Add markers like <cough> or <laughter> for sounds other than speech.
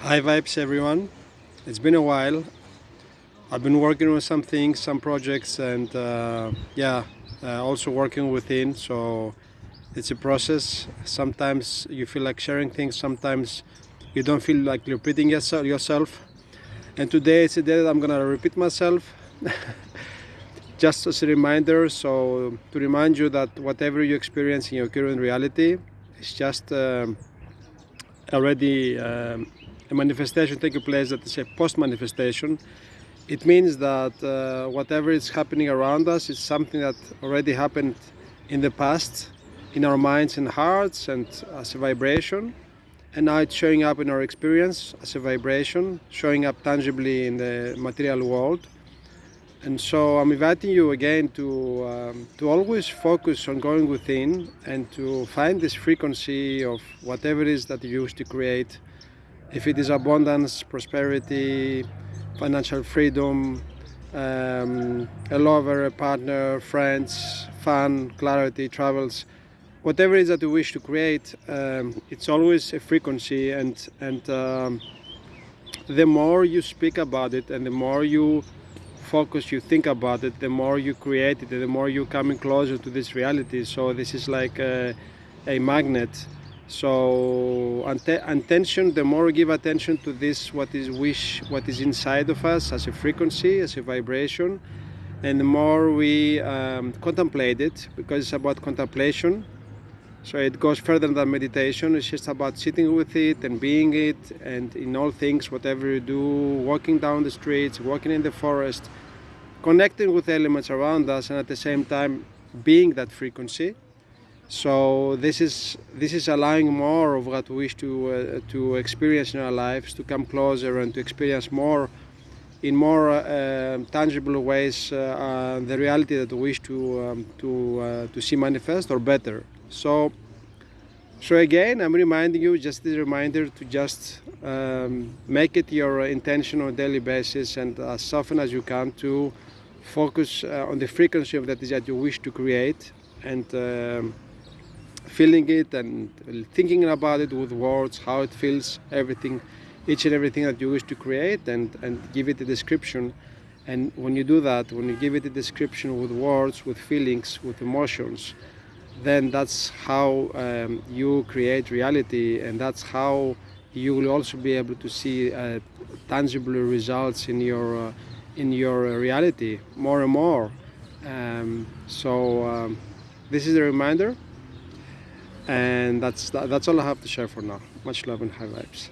High vibes everyone. It's been a while. I've been working on some things, some projects and uh, yeah, uh, also working within. So it's a process. Sometimes you feel like sharing things, sometimes you don't feel like repeating yourself. And today it's a day that I'm gonna repeat myself. <laughs> Just as a reminder, so to remind you that whatever you experience in your current reality is just um, already um, a manifestation taking place that is a post-manifestation. It means that uh, whatever is happening around us is something that already happened in the past in our minds and hearts and as a vibration and now it's showing up in our experience as a vibration showing up tangibly in the material world and so I'm inviting you again to um, to always focus on going within and to find this frequency of whatever it is that you used to create if it is abundance, prosperity, financial freedom, um, a lover, a partner, friends, fun, clarity, travels, whatever it is that you wish to create, um, it's always a frequency and, and um, the more you speak about it and the more you focus, you think about it, the more you create it, the more you're coming closer to this reality. So this is like a, a magnet so attention the more we give attention to this what is wish what is inside of us as a frequency as a vibration and the more we um, contemplate it because it's about contemplation. So it goes further than meditation. It's just about sitting with it and being it and in all things whatever you do walking down the streets walking in the forest connecting with elements around us and at the same time being that frequency so this is this is allowing more of what we wish to uh, to experience in our lives, to come closer and to experience more in more uh, tangible ways uh, uh the reality that we wish to um, to uh, to see manifest or better. So so again, I'm reminding you, just a reminder to just um, make it your intention on a daily basis and as often as you can to focus uh, on the frequency of that that you wish to create and um, feeling it and thinking about it with words, how it feels, everything, each and everything that you wish to create and, and give it a description. And when you do that, when you give it a description with words, with feelings, with emotions, then that's how um, you create reality and that's how you will also be able to see uh, tangible results in your uh, in your reality more and more um, so um, this is a reminder and that's that's all I have to share for now. Much love and high vibes.